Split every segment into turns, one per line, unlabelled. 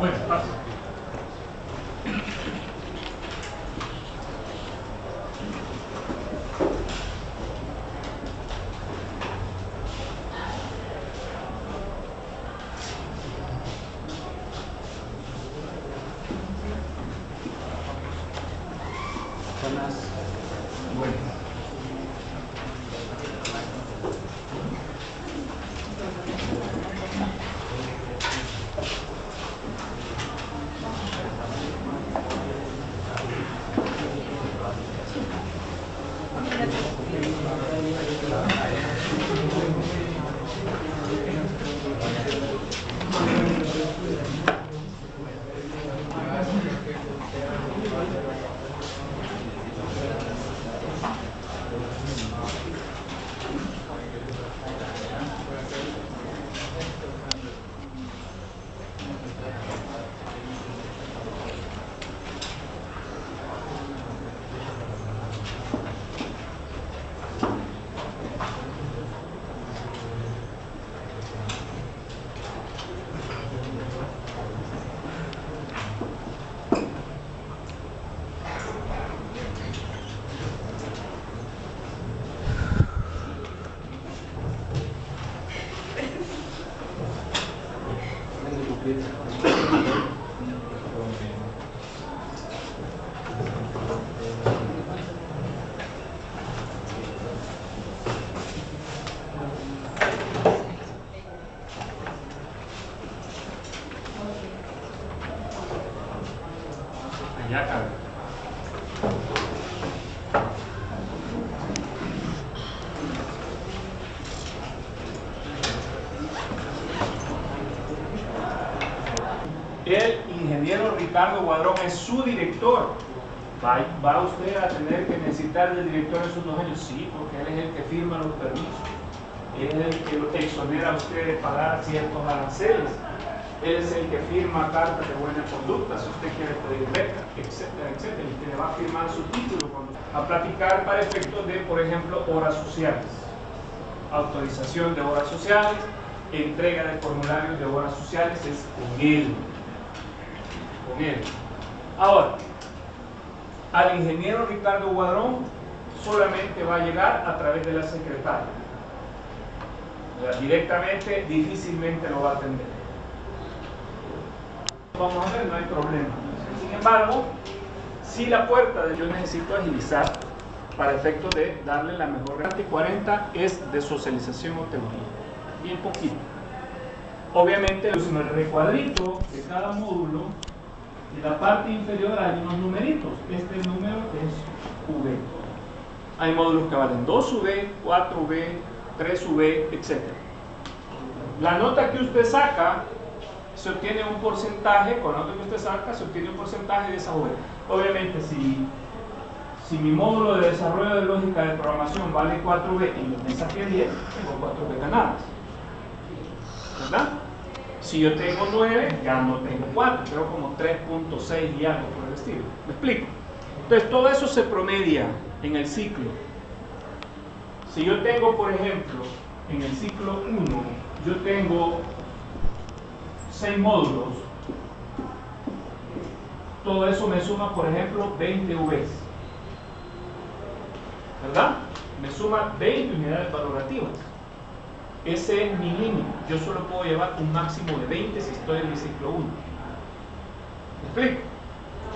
Bueno, pasa. ya kan ingeniero Ricardo Guadrón es su director. ¿Va, va usted a tener que necesitar del director esos dos años? Sí, porque él es el que firma los permisos. Él es el que exonera a usted de pagar ciertos aranceles. Él es el que firma cartas de buena conducta, si usted quiere pedir beca, etcétera, etcétera, y que le va a firmar su título a platicar para efectos de, por ejemplo, horas sociales, autorización de horas sociales, entrega de formularios de horas sociales, es con él, con. Ahora, al ingeniero Ricardo Guadrón solamente va a llegar a través de la secretaria. Directamente difícilmente lo va a atender vamos a ver, no hay problema. Sin embargo, si la puerta de yo necesito agilizar para efectos de darle la mejor y 40 es de socialización o teoría, bien poquito. Obviamente, en el recuadrito de cada módulo, en la parte inferior hay unos numeritos. Este número es V. Hay módulos que valen 2V, 4V, 3V, etc. La nota que usted saca se obtiene un porcentaje, con la nota que usted saca, se obtiene un porcentaje de esa V. Obviamente, si, si mi módulo de desarrollo de lógica de programación vale 4B y yo me saqué 10, tengo 4B ganadas. ¿Verdad? Si yo tengo 9, ya no tengo 4, tengo como 3.6 y algo por el estilo. ¿Me explico? Entonces, todo eso se promedia en el ciclo. Si yo tengo, por ejemplo, en el ciclo 1, yo tengo 6 módulos, todo eso me suma, por ejemplo, 20 Vs. ¿Verdad? Me suma 20 unidades valorativas. Ese es mi límite. Yo solo puedo llevar un máximo de 20 si estoy en el ciclo 1. ¿Me explico?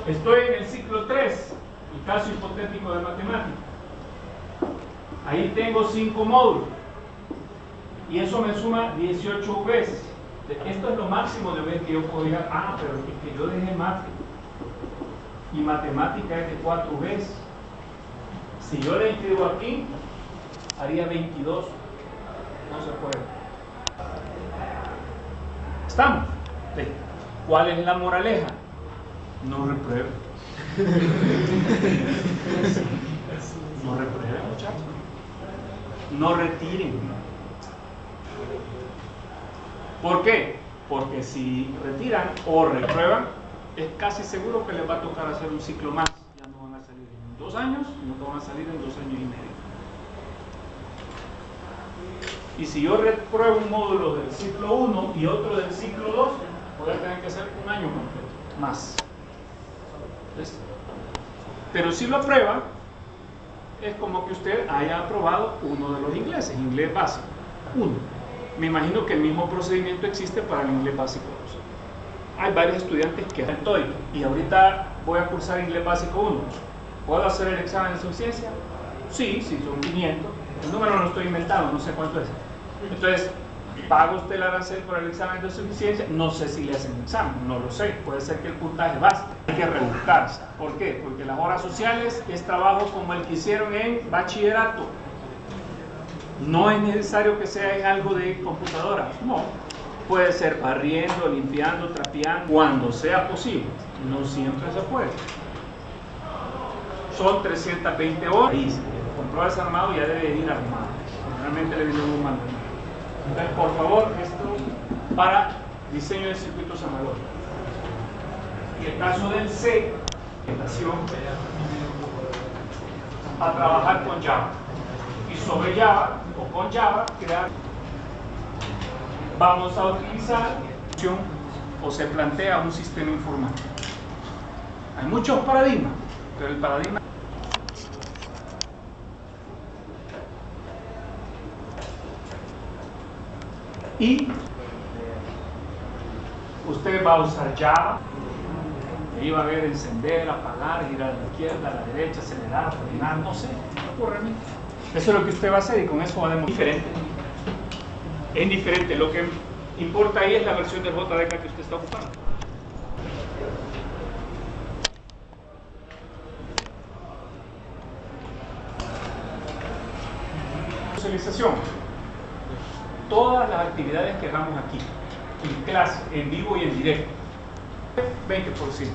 Estoy en el ciclo 3, el caso hipotético de matemática. Ahí tengo 5 módulos. Y eso me suma 18 veces. Esto es lo máximo de veces que yo puedo llegar. Ah, pero es que yo dejé mate. Y matemática es de 4 veces. Si yo le inscribo aquí, haría 22. No se puede. ¿Estamos? ¿Cuál es la moraleja? No reprueben. No reprueben, muchachos. No retiren. ¿Por qué? Porque si retiran o reprueban, es casi seguro que les va a tocar hacer un ciclo más. Ya no van a salir en dos años, no van a salir en dos años y medio. Y si yo repruebo un módulo del ciclo 1 y otro del ciclo 2, voy a tener que hacer un año completo, más. ¿Listo? Pero si lo aprueba, es como que usted haya aprobado uno de los ingleses, inglés básico, uno. Me imagino que el mismo procedimiento existe para el inglés básico 2. Hay varios estudiantes que hacen TOEIC y ahorita voy a cursar inglés básico 1. ¿Puedo hacer el examen de suficiencia? Sí, sí, son 500. El número no lo estoy inventando, no sé cuánto es. Entonces, ¿paga usted el arancel por el examen de suficiencia? No sé si le hacen el examen, no lo sé. Puede ser que el puntaje baste. Hay que rebuscarse. ¿Por qué? Porque las horas sociales es trabajo como el que hicieron en bachillerato. No es necesario que sea en algo de computadora, no. Puede ser barriendo, limpiando, trapeando, cuando sea posible. No siempre se puede. Son 320 horas. Compró desarmado ya debe ir armado. Realmente le viene un mando. Entonces, por favor, esto para diseño de circuitos analógicos. Y el caso del C, orientación a trabajar con Java. Y sobre Java o con Java crear. Vamos a utilizar o se plantea un sistema informático. Hay muchos paradigmas, pero el paradigma y usted va a usar Java ahí va a ver encender, apagar, girar a la izquierda, a la derecha, acelerar, frenar, no sé, no ocurre a mí. Eso es lo que usted va a hacer y con eso va a demostrar. Diferente. Es diferente. Lo que importa ahí es la versión del JDK que usted está ocupando. Socialización. Todas las actividades que hagamos aquí, en clase, en vivo y en directo, 20%.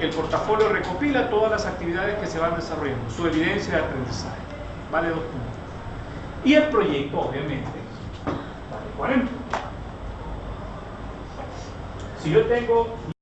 El portafolio recopila todas las actividades que se van desarrollando, su evidencia de aprendizaje, vale dos puntos. Y el proyecto, obviamente, vale 40. Si yo tengo